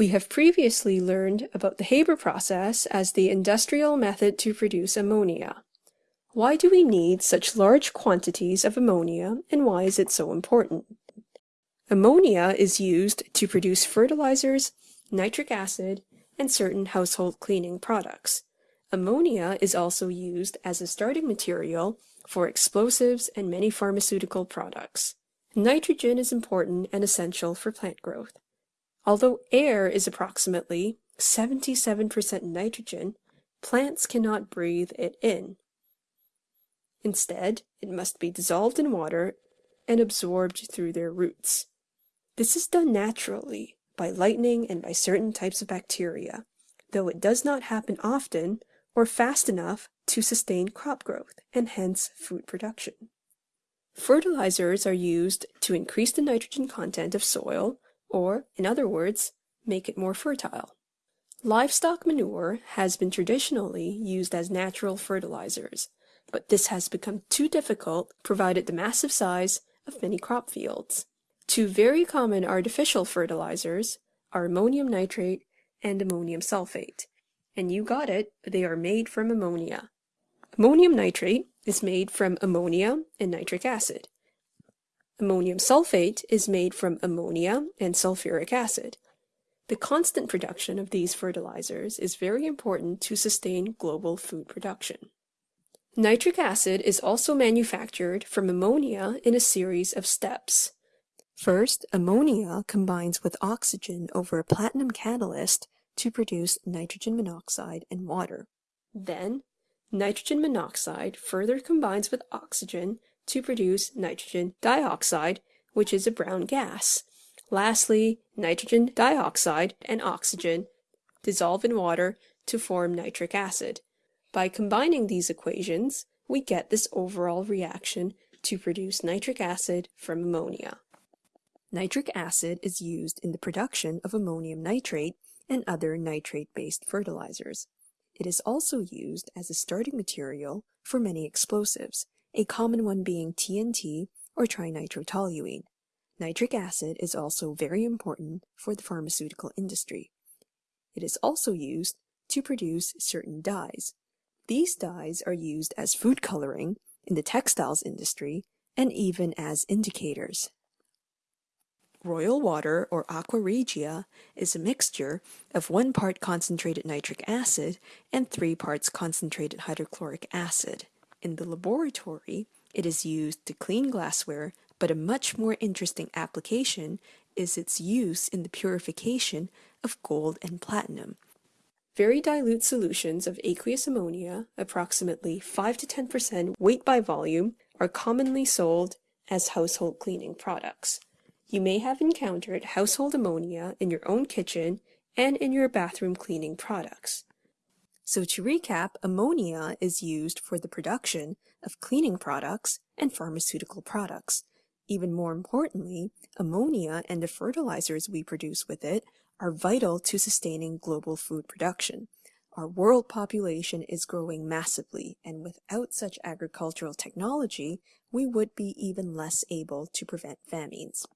We have previously learned about the Haber process as the industrial method to produce ammonia. Why do we need such large quantities of ammonia and why is it so important? Ammonia is used to produce fertilizers, nitric acid, and certain household cleaning products. Ammonia is also used as a starting material for explosives and many pharmaceutical products. Nitrogen is important and essential for plant growth. Although air is approximately 77% nitrogen, plants cannot breathe it in. Instead, it must be dissolved in water and absorbed through their roots. This is done naturally by lightning and by certain types of bacteria, though it does not happen often or fast enough to sustain crop growth and hence food production. Fertilizers are used to increase the nitrogen content of soil, or, in other words, make it more fertile. Livestock manure has been traditionally used as natural fertilizers, but this has become too difficult provided the massive size of many crop fields. Two very common artificial fertilizers are ammonium nitrate and ammonium sulfate. And you got it, they are made from ammonia. Ammonium nitrate is made from ammonia and nitric acid. Ammonium sulfate is made from ammonia and sulfuric acid. The constant production of these fertilizers is very important to sustain global food production. Nitric acid is also manufactured from ammonia in a series of steps. First, ammonia combines with oxygen over a platinum catalyst to produce nitrogen monoxide and water. Then, nitrogen monoxide further combines with oxygen to produce nitrogen dioxide, which is a brown gas. Lastly, nitrogen dioxide and oxygen dissolve in water to form nitric acid. By combining these equations, we get this overall reaction to produce nitric acid from ammonia. Nitric acid is used in the production of ammonium nitrate and other nitrate-based fertilizers. It is also used as a starting material for many explosives, a common one being TNT or trinitrotoluene. Nitric acid is also very important for the pharmaceutical industry. It is also used to produce certain dyes. These dyes are used as food coloring in the textiles industry and even as indicators. Royal water, or aqua regia, is a mixture of one part concentrated nitric acid and three parts concentrated hydrochloric acid. In the laboratory, it is used to clean glassware, but a much more interesting application is its use in the purification of gold and platinum. Very dilute solutions of aqueous ammonia, approximately 5 to 10% weight by volume, are commonly sold as household cleaning products. You may have encountered household ammonia in your own kitchen and in your bathroom cleaning products. So to recap, ammonia is used for the production of cleaning products and pharmaceutical products. Even more importantly, ammonia and the fertilizers we produce with it are vital to sustaining global food production. Our world population is growing massively, and without such agricultural technology, we would be even less able to prevent famines.